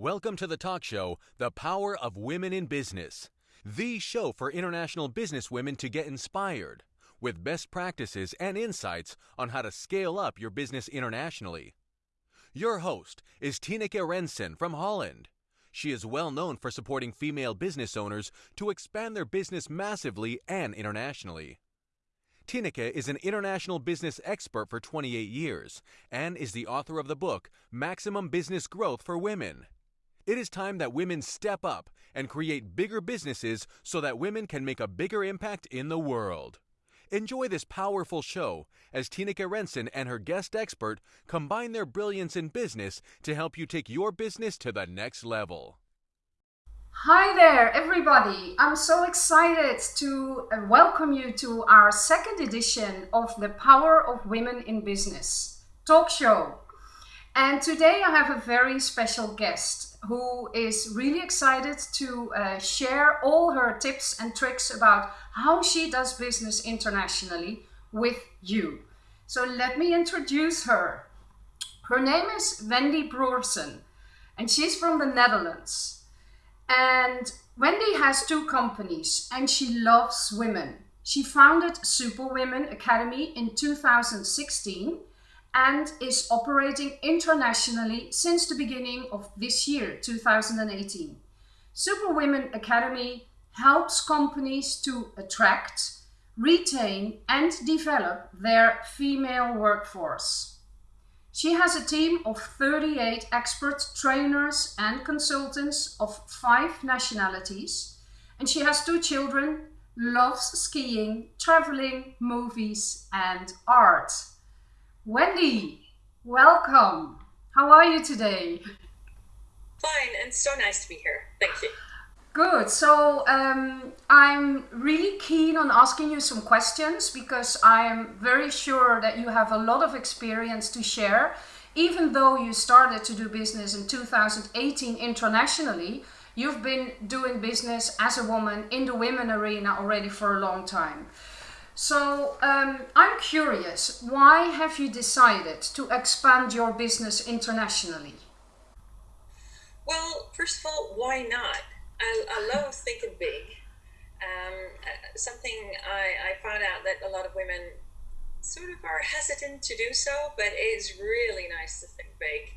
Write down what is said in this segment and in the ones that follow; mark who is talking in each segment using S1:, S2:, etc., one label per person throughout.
S1: Welcome to the talk show, The Power of Women in Business, the show for international business women to get inspired with best practices and insights on how to scale up your business internationally. Your host is Tineke Rensen from Holland. She is well known for supporting female business owners to expand their business massively and internationally. Tineke is an international business expert for 28 years and is the author of the book Maximum Business Growth for Women. It is time that women step up and create bigger businesses so that women can make a bigger impact in the world. Enjoy this powerful show as Tineke Rensen and her guest expert combine their brilliance in business to help you take your business to the next level.
S2: Hi there, everybody. I'm so excited to uh, welcome you to our second edition of the Power of Women in Business talk show. And today I have a very special guest who is really excited to uh, share all her tips and tricks about how she does business internationally with you. So let me introduce her. Her name is Wendy Broersen, and she's from the Netherlands. And Wendy has two companies and she loves women. She founded Super Women Academy in 2016 and is operating internationally since the beginning of this year, 2018. Super Women Academy helps companies to attract, retain, and develop their female workforce. She has a team of 38 expert trainers and consultants of five nationalities, and she has two children, loves skiing, traveling, movies, and art. Wendy, welcome. How are you today?
S3: Fine, and so nice to be here. Thank you.
S2: Good. So um, I'm really keen on asking you some questions because I'm very sure that you have a lot of experience to share. Even though you started to do business in 2018 internationally, you've been doing business as a woman in the women arena already for a long time. So um, I'm curious, why have you decided to expand your business internationally?
S3: Well, first of all, why not? I, I love thinking big. Um, uh, something I, I found out that a lot of women sort of are hesitant to do so, but it is really nice to think big.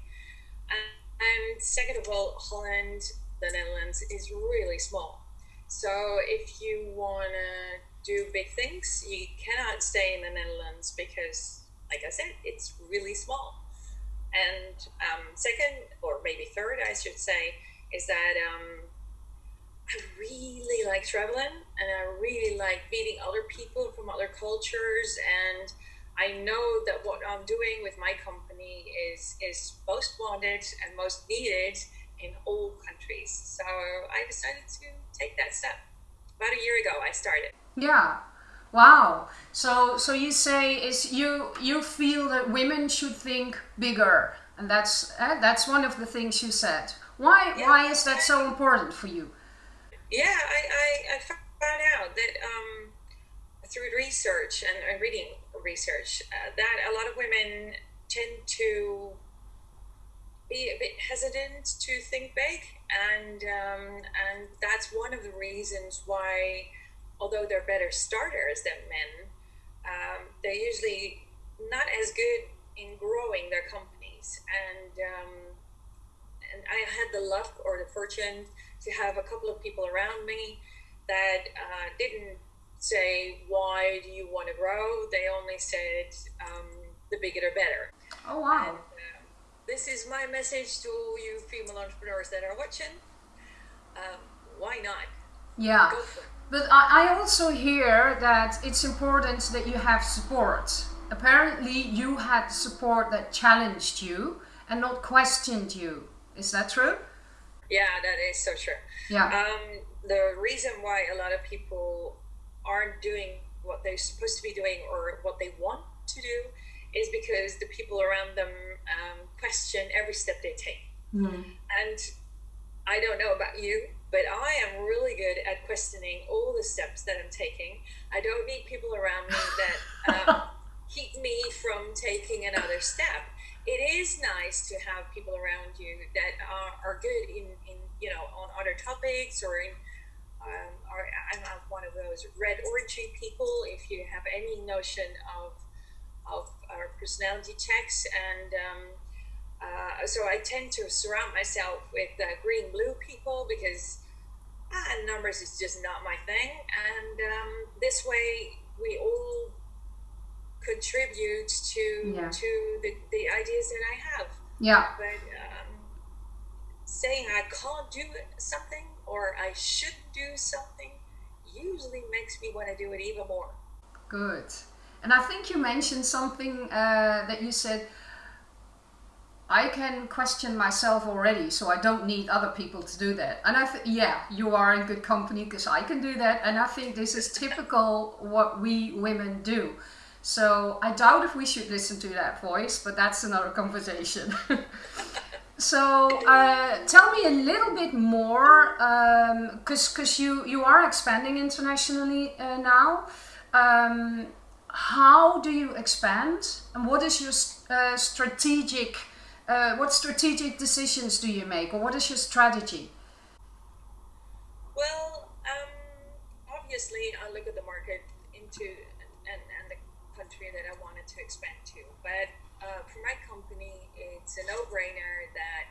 S3: And, and second of all, Holland, the Netherlands, is really small. So if you want to do big things, you cannot stay in the Netherlands because, like I said, it's really small. And um, second, or maybe third, I should say, is that um, I really like traveling and I really like meeting other people from other cultures and I know that what I'm doing with my company is is most wanted and most needed in all countries. So I decided to take that step. About a year ago I started.
S2: Yeah. Wow. So so you say is you you feel that women should think bigger and that's uh, that's one of the things you said. Why yeah. why is that so important for you?
S3: Yeah, I, I, I found out that um, through research and, and reading research uh, that a lot of women tend to be a bit hesitant to think big, and um, and that's one of the reasons why, although they're better starters than men, um, they're usually not as good in growing their companies. And um, and I had the luck or the fortune to have a couple of people around me that uh, didn't say, Why do you want to grow? They only said, um, The bigger the better.
S2: Oh, wow. And, uh,
S3: this is my message to you female entrepreneurs that are watching. Um, why not?
S2: Yeah. But I also hear that it's important that you have support. Apparently, you had support that challenged you and not questioned you. Is that true?
S3: Yeah, that is so true.
S2: Yeah.
S3: Um, the reason why a lot of people aren't doing what they're supposed to be doing or what they want to do is because the people around them um, question every step they take.
S2: Mm.
S3: And I don't know about you, but I am really good at questioning all the steps that I'm taking. I don't need people around me that um, keep me from taking another step. it is nice to have people around you that are, are good in, in you know on other topics or in um, or I'm not one of those red orangey people. If you have any notion of of our personality checks, and um, uh, so I tend to surround myself with uh, green blue people because ah, numbers is just not my thing, and um, this way we all contribute to
S2: Yeah.
S3: to the, the ideas that I have.
S2: Yeah.
S3: But um, saying I can't do something or I should do something usually makes me want to do it even more.
S2: Good. And I think you mentioned something uh, that you said, I can question myself already, so I don't need other people to do that. And I think, yeah, you are in good company because I can do that. And I think this is typical what we women do. So I doubt if we should listen to that voice, but that's another conversation. So uh, tell me a little bit more, because because you you are expanding internationally uh, now. Um, how do you expand, and what is your uh, strategic? Uh, what strategic decisions do you make, or what is your strategy?
S3: Well, um, obviously, I look at the market into and, and the country that I wanted to expand to. But uh, for my company, it's a no-brainer that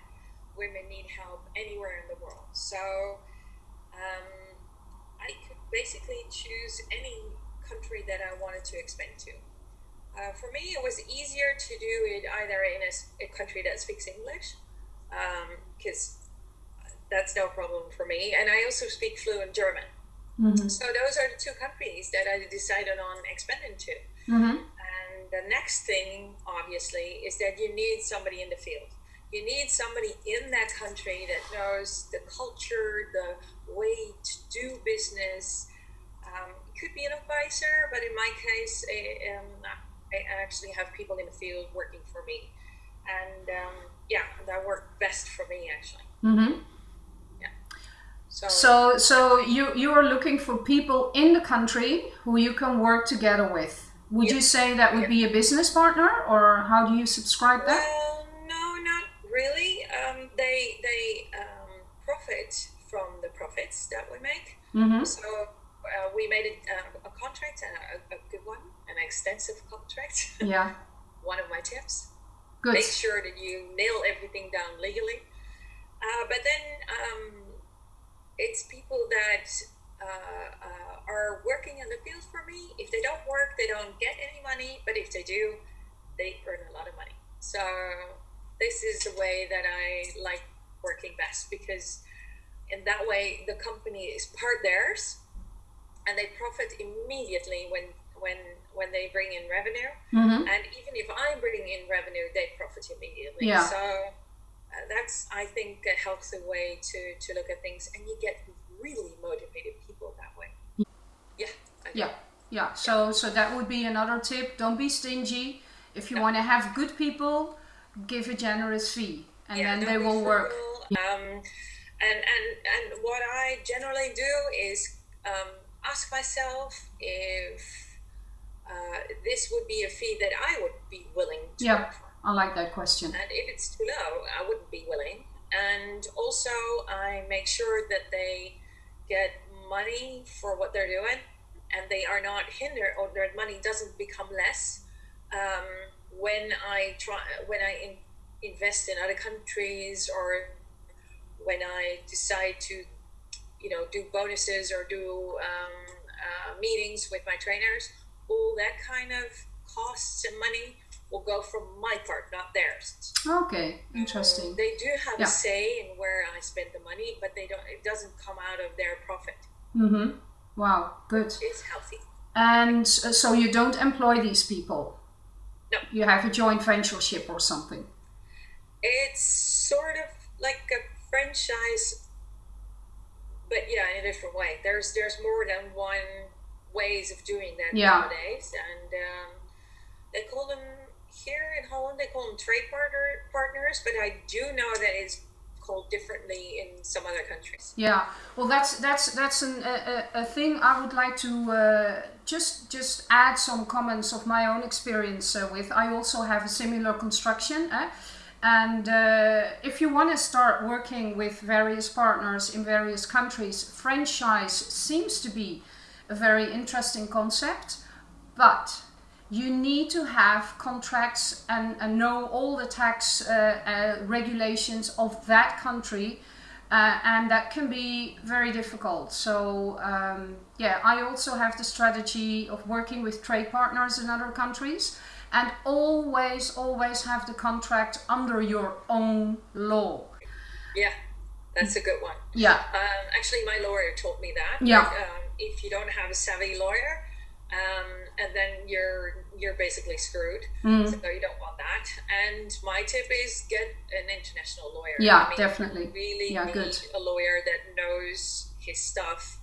S3: women need help anywhere in the world. So um, I could basically choose any country that I wanted to expand to. Uh, for me, it was easier to do it either in a country that speaks English, because that's no problem for me. And I also speak fluent German. So those are the two countries that I decided on expanding to.
S2: Mm-hmm.
S3: And the next thing, obviously, is that you need somebody in the field. You need somebody in that country that knows the culture, the way to do business. Um, it could be an advisor, but in my case, I, um, I actually have people in the field working for me. And um, yeah, that worked best for me, actually.
S2: Mm-hmm.
S3: So,
S2: So so you you are looking for people in the country who you can work together with. Would you say that would be a business partner, or how do you subscribe that?
S3: Well, no, not really. Um, they they um, profit from the profits that we make.
S2: Mm-hmm.
S3: So uh, we made a, uh, a contract and a, a good one, an extensive contract.
S2: Yeah.
S3: one of my tips:
S2: Good.
S3: make sure that you nail everything down legally. Uh, but then um, it's people that uh, uh, are working in the field for me. If they don't work, they don't get any money. But if they do, they earn a lot of money. So this is the way that I like working best because in that way the company is part theirs and they profit immediately when when when they bring in revenue
S2: Mm-hmm.
S3: and even if I'm bringing in revenue, they profit immediately.
S2: Yeah.
S3: So uh, that's, I think, a healthy way to, to look at things, and you get really motivated people that way. Yeah.
S2: Yeah, yeah. So so that would be another tip. Don't be stingy. If you want to have good people, give a generous fee, and
S3: Yeah,
S2: then they will work.
S3: Um, and and and what I generally do is um, ask myself if uh, this would be a fee that I would be willing to
S2: Yeah. I like that question.
S3: And if it's too low, I wouldn't be willing. And also, I make sure that they get money for what they're doing and they are not hindered or their money doesn't become less um, when I try, when I in, invest in other countries or when I decide to, you know, do bonuses or do um, uh, meetings with my trainers, all that kind of costs and money will go from my part, not theirs.
S2: Okay, interesting.
S3: They do have
S2: Yeah.
S3: a say in where I spend the money, but they don't. It doesn't come out of their profit.
S2: Mm-hmm. Wow, good.
S3: It's healthy.
S2: And uh, so you don't employ these people.
S3: No.
S2: You have a joint ventureship or something.
S3: It's sort of like a franchise, but yeah, in a different way. There's there's more than one ways of doing that
S2: Yeah.
S3: nowadays, and um, they call them here in Holland. They call them trade partner partners, but I do know that it's called differently in some other countries.
S2: Yeah, well, that's that's that's an, a, a thing I would like to uh, just just add some comments of my own experience uh, with. I also have a similar construction. Eh? And uh, if you want to start working with various partners in various countries, franchise seems to be a very interesting concept, but you need to have contracts and, and know all the tax uh, uh, regulations of that country. Uh, and that can be very difficult. So um, yeah, I also have the strategy of working with trade partners in other countries and always, always have the contract under your own law.
S3: Yeah, that's a good one.
S2: Yeah.
S3: Um, actually, my lawyer taught me that.
S2: Yeah.
S3: Um, if you don't have a savvy lawyer, um, and then you're you're basically screwed.
S2: Mm.
S3: So you don't want that. And my tip is get an international lawyer.
S2: Yeah,
S3: I mean,
S2: definitely.
S3: Really
S2: Yeah,
S3: need
S2: good.
S3: a lawyer that knows his stuff,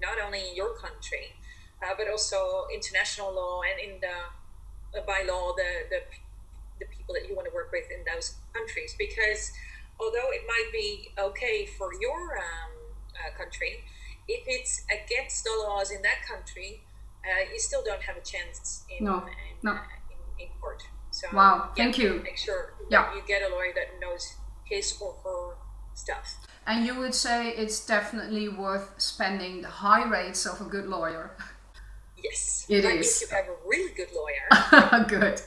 S3: not only in your country, uh, but also international law and in the uh, by law the, the the people that you want to work with in those countries. Because although it might be okay for your um, uh, country, if it's against the laws in that country, uh, you still don't have a chance in
S2: No,
S3: in,
S2: no.
S3: uh, in, in court. So
S2: Wow, thank you.
S3: Make sure
S2: Yeah.
S3: you get a lawyer that knows his or her stuff.
S2: And you would say it's definitely worth spending the high rates of a good lawyer.
S3: Yes,
S2: It
S3: but
S2: is.
S3: If you have a really good lawyer,
S2: good.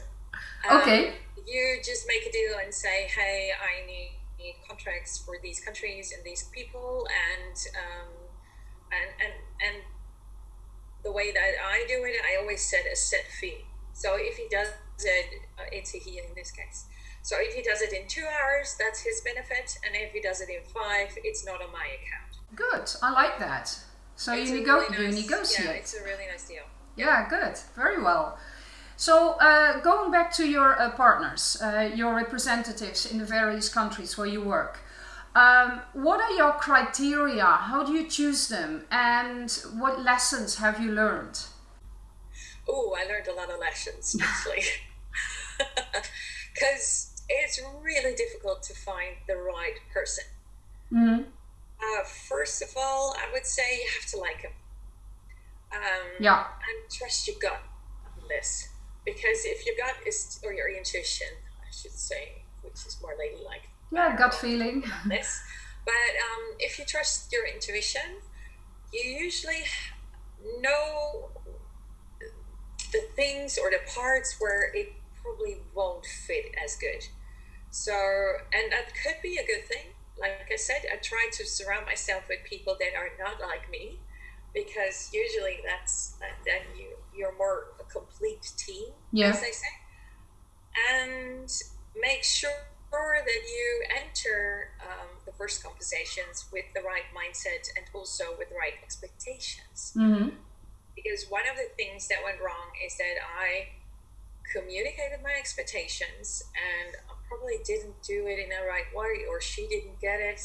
S3: um,
S2: Okay.
S3: you just make a deal and say, "Hey, I need, need contracts for these countries and these people," and um, and and and the way that I do it, I always set a set fee. So if he does it, uh, it's a he in this case. So if he does it in two hours, that's his benefit, and if he does it in five, it's not on my account.
S2: Good. I like that. So
S3: It's
S2: you, nego-
S3: really
S2: you negotiate.
S3: Yeah, it's a really nice deal.
S2: Yeah, good. Very well. So, uh, going back to your uh, partners, uh, your representatives in the various countries where you work, um, what are your criteria? How do you choose them? And what lessons have you learned?
S3: Oh, I learned a lot of lessons actually. Because it's really difficult to find the right person.
S2: Mhm.
S3: Uh, first of all, I would say you have to like him. Um,
S2: Yeah.
S3: And trust your gut on this. Because if your gut is, or your intuition, I should say, which is more ladylike,
S2: Yeah, gut feeling.
S3: this. But um, if you trust your intuition, you usually know the things or the parts where it probably won't fit as good. So, and that could be a good thing. Like I said, I try to surround myself with people that are not like me, because usually that's that, then you you're more a complete team,
S2: Yeah.
S3: as they say, and make sure that you enter um, the first conversations with the right mindset and also with the right expectations.
S2: Hmm
S3: because one of the things that went wrong is that I communicated my expectations and I probably didn't do it in the right way, or she didn't get it,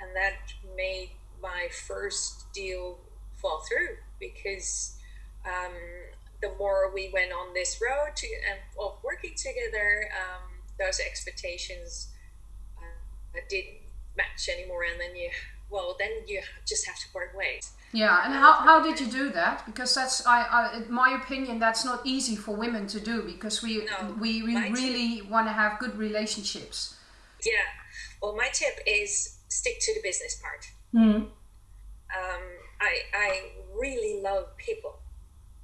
S3: and that made my first deal fall through because um, the more we went on this road to, um, of working together, um, those expectations uh, didn't match anymore, and then you, well, then you just have to part ways.
S2: Yeah, and how, how did you do that? Because that's, I, I, in my opinion, that's not easy for women to do because we
S3: No,
S2: we, we really want to have good relationships.
S3: Yeah. Well, my tip is stick to the business part.
S2: Mm.
S3: Um, I I really love people,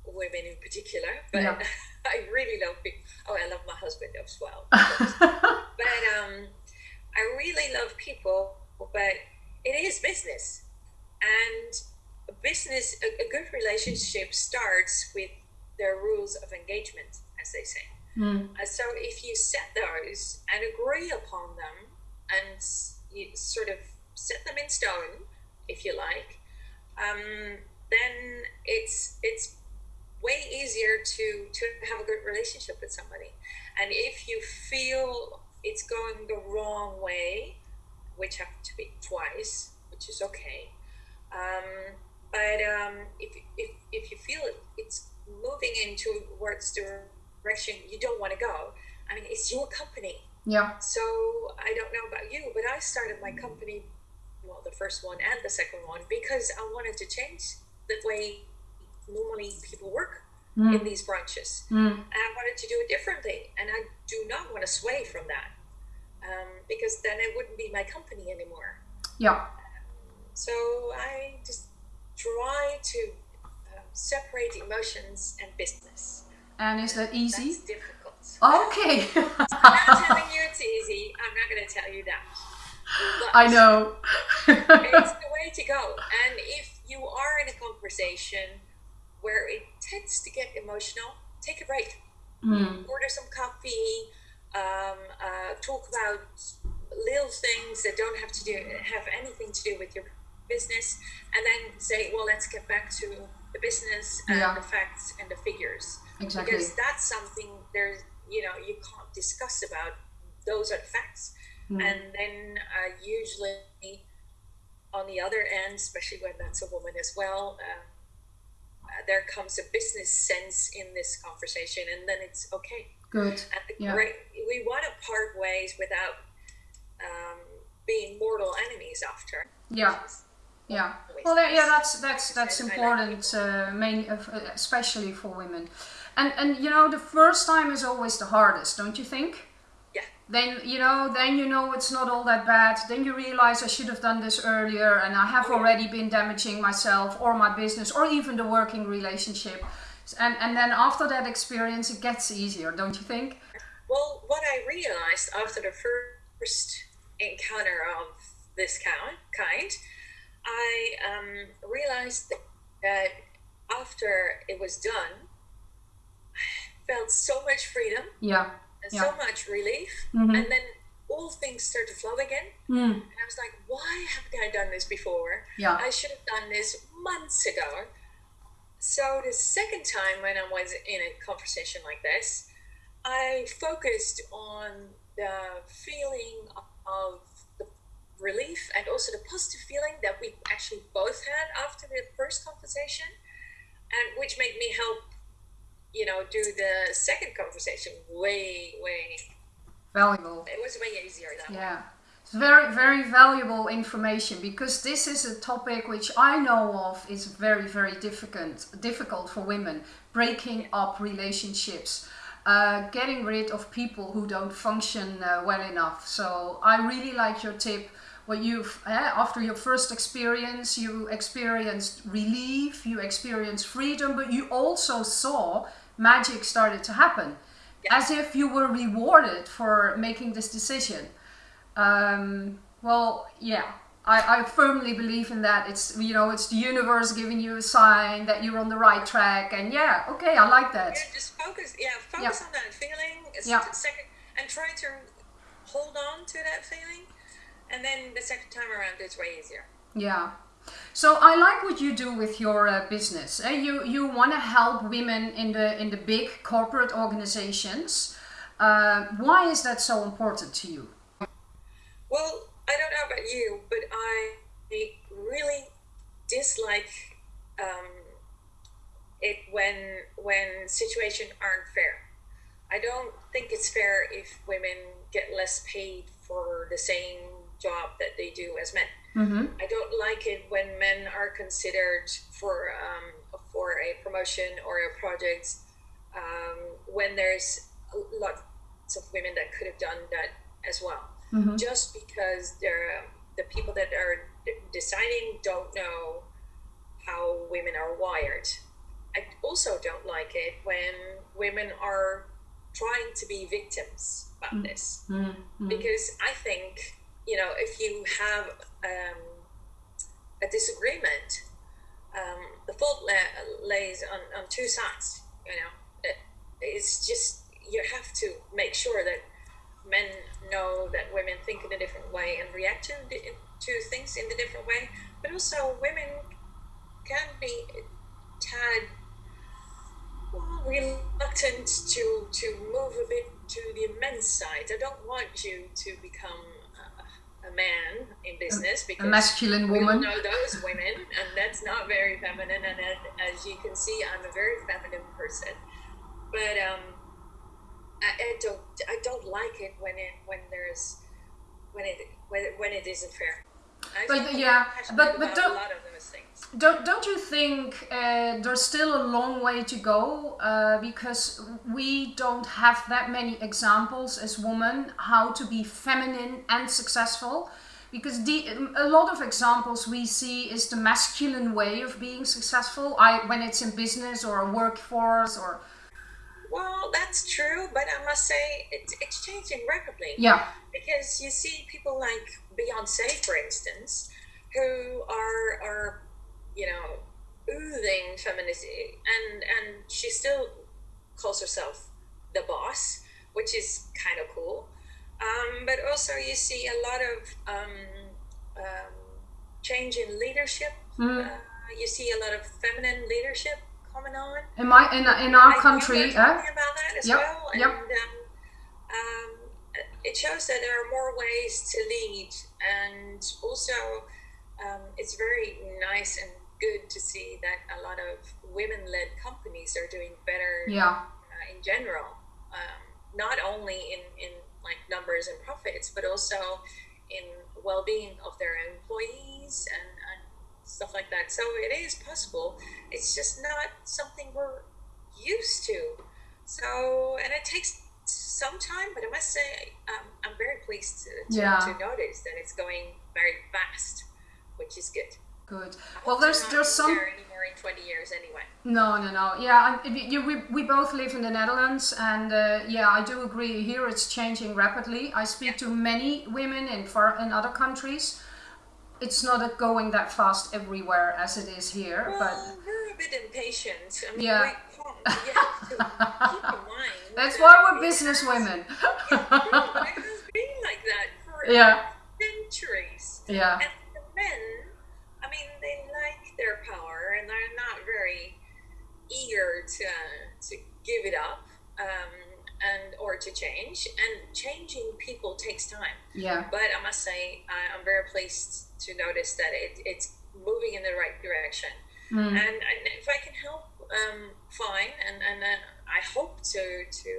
S3: women in particular, but
S2: Yeah.
S3: I really love people. Oh, I love my husband as well. but um, I really love people, but it is business, and a business a, a good relationship starts with the rules of engagement, as they say.
S2: Mm.
S3: Uh, so if you set those and agree upon them and you sort of set them in stone, if you like, um, then it's it's way easier to to have a good relationship with somebody. And if you feel it's going the wrong way, which happened to be twice, which is okay. Um, but um, if, if, if you feel it, it's moving into towards the direction you don't want to go, I mean, it's your company.
S2: Yeah.
S3: So I don't know about you, but I started my company, well, the first one and the second one, because I wanted to change the way normally people work
S2: Mm.
S3: in these branches.
S2: Mm.
S3: And I wanted to do it differently, and I do not want to sway from that um, because then it wouldn't be my company anymore.
S2: Yeah.
S3: So I just try to um, separate emotions and business.
S2: And is that easy?
S3: That's difficult.
S2: Okay.
S3: I'm not telling you it's easy. I'm not going to tell you that. But
S2: I know.
S3: it's the way to go. And if you are in a conversation where it tends to get emotional, take a break.
S2: Mm.
S3: Order some coffee. Um, uh, talk about little things that don't have to do have anything to do with your business, and then say, well, let's get back to the business and
S2: Yeah.
S3: the facts and the figures
S2: Exactly.
S3: because that's something there's you know you can't discuss about those are the facts
S2: Mm.
S3: and then uh, usually on the other end especially when that's a woman as well um, there comes a business sense in this conversation and then it's okay
S2: Good.
S3: and the
S2: Yeah.
S3: great, we want to part ways without um, being mortal enemies after
S2: Yeah. Yeah. Well, that, yeah, that's that's that's important, uh, main, uh, especially for women. And and you know, the first time is always the hardest, don't you think? Then you know, then you know it's not all that bad. Then you realize I should have done this earlier, and I have already been damaging myself or my business or even the working relationship. And and then after that experience, it gets easier, don't you think?
S3: Well, what I realized after the first encounter of this kind, kind I um, realized that after it was done, I felt so much freedom
S2: Yeah. Yeah.
S3: so much relief,
S2: Mhm.
S3: and then all things start to flow again.
S2: Mm.
S3: And I was like, why haven't I done this before?
S2: Yeah.
S3: I should have done this months ago. So the second time when I was in a conversation like this, I focused on the feeling of the relief and also the positive feeling that we actually both had after the first conversation, and which made me help, you know, do the second conversation way, way.
S2: Valuable.
S3: It was way easier that way.
S2: Yeah. It's very, very valuable information because this is a topic which I know of is very, very difficult, difficult for women. Breaking up relationships, uh, getting rid of people who don't function uh, well enough. So I really like your tip. What you've eh, after your first experience, you experienced relief, you experienced freedom, but you also saw magic started to happen, as if you were rewarded for making this decision. Um, well, yeah, I, I firmly believe in that. It's you know, it's the universe giving you a sign that you're on the right track, and yeah, okay, I like that.
S3: Yeah, just focus. Yeah, focus
S2: Yeah.
S3: on that feeling. It's
S2: Yeah.
S3: second, and try to hold on to that feeling, and then the second time around, it's way easier.
S2: Yeah. So I like what you do with your uh, business. Uh, you you want to help women in the in the big corporate organizations. Uh, why is that so important to you?
S3: Well, I don't know about you, but I really dislike um, it when when situations aren't fair. I don't think it's fair if women get less paid for the same job that they do as men.
S2: Mm-hmm.
S3: I don't like it when men are considered for um, for a promotion or a project um, when there's lots of women that could have done that as well.
S2: Mm-hmm.
S3: Just because they're the people that are deciding don't know how women are wired. I also don't like it when women are trying to be victims about this
S2: Mm-hmm.
S3: because I think you know if you have um, a disagreement, um, the fault la- lays on, on two sides. You know, it, it's just you have to make sure that men know that women think in a different way and react to, to things in a different way, but also women can be tad well, reluctant to to move a bit to the men's side. I don't want you to become a, man in business because A
S2: masculine
S3: we all
S2: woman.
S3: know those women, and that's not very feminine. And as, as you can see, I'm a very feminine person. But um, I, I don't I don't like it when it when there's when it when it, when it isn't fair. I
S2: But, yeah, but- but don't-
S3: a lot of those things.
S2: Don't don't you think uh, there's still a long way to go uh, because we don't have that many examples as women how to be feminine and successful? Because the, a lot of examples we see is the masculine way of being successful. I when it's in business or a workforce or
S3: Well, that's true, but I must say it's it's changing rapidly.
S2: yeah
S3: because you see people like Beyonce, for instance, who are are you know oozing femininity, and and she still calls herself the boss, which is kind of cool. Um, but also, you see a lot of um, um, change in leadership.
S2: Mm.
S3: Uh, you see a lot of feminine leadership coming on.
S2: in my in, in our
S3: I
S2: country.
S3: we're
S2: eh?
S3: talking about that as
S2: Yep,
S3: well, and
S2: yep.
S3: um, um, it shows that there are more ways to lead, and also um, it's very nice and good to see that a lot of women-led companies are doing better
S2: Yeah,
S3: uh, in general, um, not only in, in like numbers and profits, but also in well-being of their employees and, and stuff like that. So it is possible. It's just not something we're used to. So and it takes some time, but I must say um, I'm very pleased to, to,
S2: Yeah.
S3: to notice that it's going very fast, which is good.
S2: Good. Well, there's there's some
S3: anymore in 20 years anyway.
S2: No, no, no. Yeah, if you, we, we both live in the Netherlands, and uh, yeah, I do agree. Here it's changing rapidly. I speak to many women in far in other countries. It's not going that fast everywhere as it is here,
S3: Well,
S2: but
S3: we're a bit impatient. I mean,
S2: Yeah.
S3: we, can't- we have to keep in mind.
S2: that's why we're business women.
S3: Yeah, it has been like that for
S2: Yeah.
S3: centuries.
S2: yeah,
S3: And to to give it up um, and or to change. And changing people takes time.
S2: yeah,
S3: But I must say, I, I'm very pleased to notice that it, it's moving in the right direction.
S2: Mm.
S3: And, and if I can help, um, fine. And and then I hope to to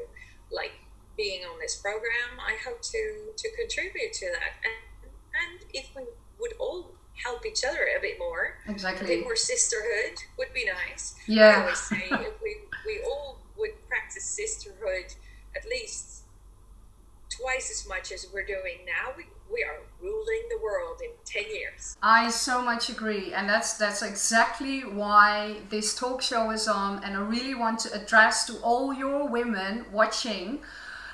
S3: like being on this program. I hope to to contribute to that. And and if we would all help each other a bit more, Exactly. a bit more sisterhood would be nice. I
S2: Yeah,
S3: always say if we we all would practice sisterhood at least twice as much as we're doing now, we, we are ruling the world in 10 years.
S2: I so much agree, and that's that's exactly why this talk show is on. And I really want to address to all your women watching.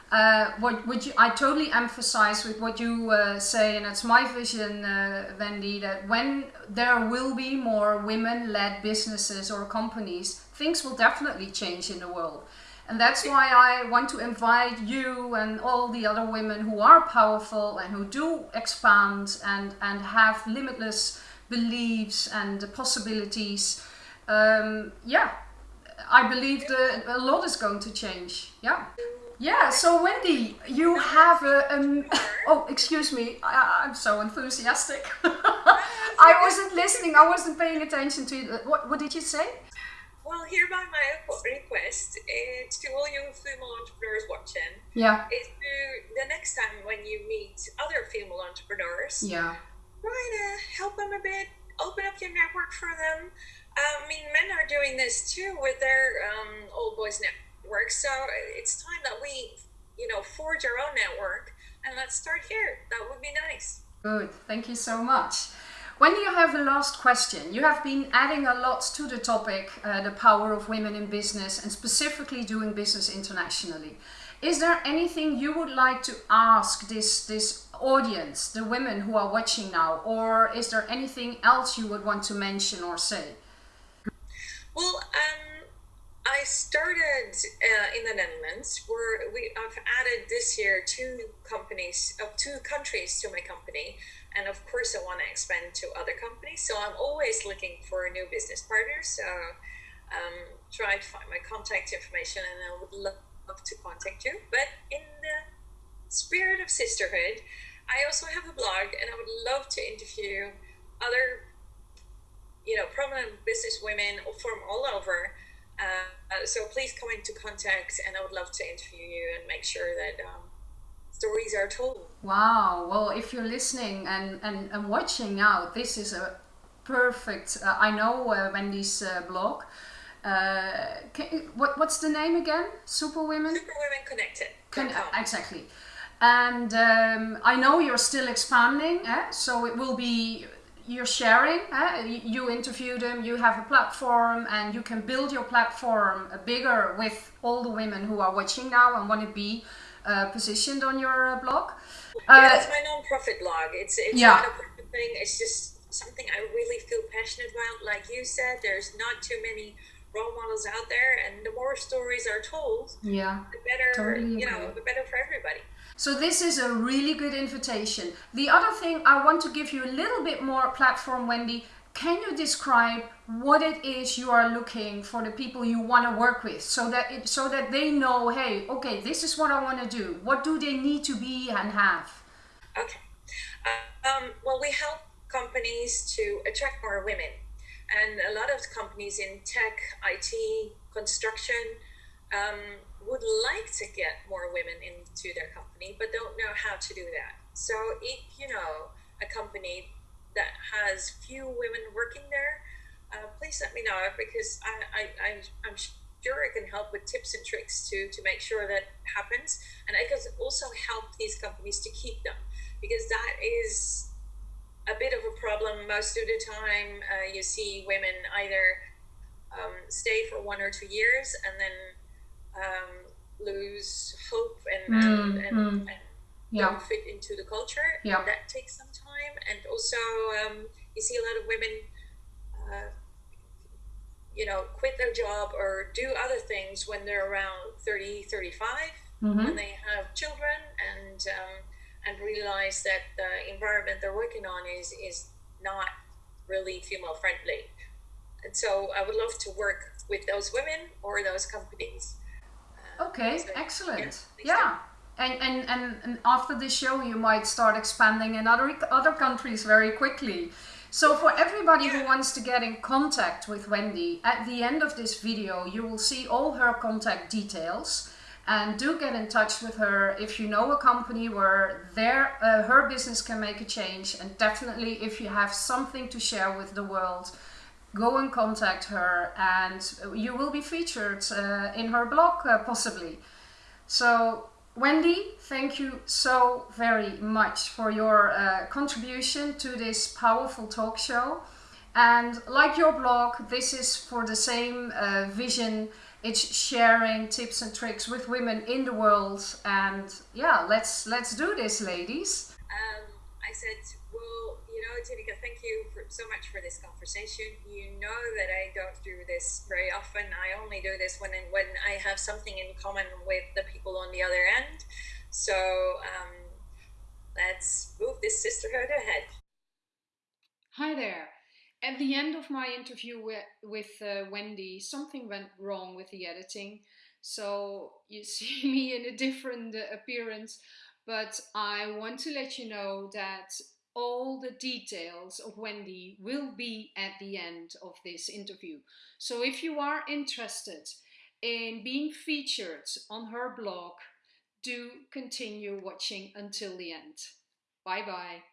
S2: Uh, what would you? I totally emphasize with what you uh, say, and it's my vision, uh, Wendy, that when there will be more women-led businesses or companies, things will definitely change in the world. And that's why I want to invite you and all the other women who are powerful and who do expand and, and have limitless beliefs and possibilities. Um, yeah, I believe that a lot is going to change. Yeah. Yeah, so Wendy, you have a. Um, oh, excuse me, I, I'm so enthusiastic. I wasn't listening, I wasn't paying attention to you. What, what did you say?
S3: Well, hereby my request uh, to all you female entrepreneurs watching
S2: Yeah,
S3: is to the next time when you meet other female entrepreneurs,
S2: yeah,
S3: try to help them a bit, open up your network for them. Um, I mean, men are doing this too with their um, old boys network, so it's time that we, you know, forge our own network and let's start here. That would be nice.
S2: good. Thank you so much. When you have the last question, you have been adding a lot to the topic, uh, the power of women in business, and specifically doing business internationally. Is there anything you would like to ask this this audience, the women who are watching now, or is there anything else you would want to mention or say?
S3: Well, um, I started uh, in the Netherlands, where we I've added this year two companies, uh, two countries to my company, and of course I want to expand to other companies. So I'm always looking for new business partners. So um, try to find my contact information, and I would love to contact you. But in the spirit of sisterhood, I also have a blog, and I would love to interview other you know, prominent business women from all over Uh, so please come into contact, and I would love to interview you and make sure that um, stories are told.
S2: Wow. Well, if you're listening and, and, and watching now, this is a perfect. Uh, I know uh, Wendy's uh, blog. Uh, can, what, what's the name again? Superwomen?
S3: Superwomen Connected.
S2: Con- exactly. And um, I know you're still expanding, eh? so it will be you're sharing. Eh? You interview them, you have a platform, and you can build your platform bigger with all the women who are watching now and want to be uh, positioned on your uh, blog.
S3: yeah, it's my non-profit blog. It's it's yeah. not a profit thing. It's just something I really feel passionate about. Like you said, there's not too many role models out there, and the more stories are told,
S2: yeah,
S3: the better. Totally you know, the better for everybody.
S2: So this is a really good invitation. The other thing I want to give you a little bit more platform, Wendy. Can you describe what it is you are looking for the people you want to work with, so that it, so that they know, hey, okay, this is what I want to do. What do they need to be and have?
S3: Okay. Um, well, we help companies to attract more women, and a lot of companies in tech, IT, construction. Um, would like to get more women into their company, but don't know how to do that. So if you know a company that has few women working there, uh, please let me know because I, I, I, I'm sure I can help with tips and tricks to, to make sure that happens. And I can also help these companies to keep them because that is a bit of a problem most of the time. Uh, you see women either um, stay for one or two years and then um, lose hope and, mm, and, and, mm. and yeah. don't fit into the culture.
S2: Yeah.
S3: That takes some time. And also, um, you see a lot of women, uh, you know, quit their job or do other things when they're around 30, 35, mm-hmm. when they have children and, um, and realize that the environment they're working on is, is not really female friendly. And so I would love to work with those women or those companies
S2: Okay, so, excellent. Yeah. And, and, and, and after this show, you might start expanding in other, other countries very quickly. So for everybody yeah. who wants to get in contact with Wendy, at the end of this video, you will see all her contact details. And do get in touch with her if you know a company where their, uh, her business can make a change. And definitely if you have something to share with the world, go and contact her and you will be featured uh, in her blog uh, possibly. So Wendy, thank you so very much for your uh, contribution to this powerful talk show. And like your blog, this is for the same uh, vision. It's sharing tips and tricks with women in the world. And yeah, let's let's do this, ladies.
S3: Um, I said you know, Tineke, thank you for, so much for this conversation. You know that I don't do this very often. I only do this when when I have something in common with the people on the other end. So um, let's move this sisterhood ahead.
S2: Hi there. At the end of my interview with, with uh, Wendy, something went wrong with the editing. So you see me in a different uh, appearance but I want to let you know that all the details of Wendy will be at the end of this interview. So if you are interested in being featured on her blog, do continue watching until the end. Bye bye.